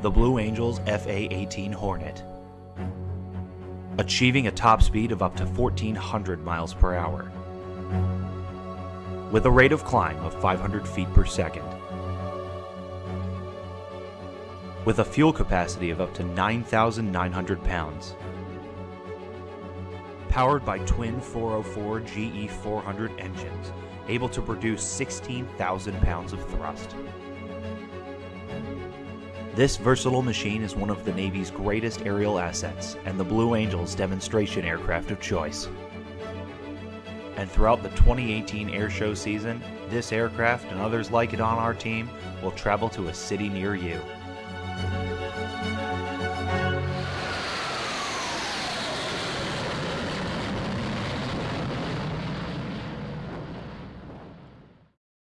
the Blue Angels FA-18 Hornet. Achieving a top speed of up to 1400 miles per hour. With a rate of climb of 500 feet per second. With a fuel capacity of up to 9,900 pounds. Powered by twin 404 GE 400 engines, able to produce 16,000 pounds of thrust. This versatile machine is one of the Navy's greatest aerial assets and the Blue Angels demonstration aircraft of choice. And throughout the 2018 air show season, this aircraft and others like it on our team will travel to a city near you.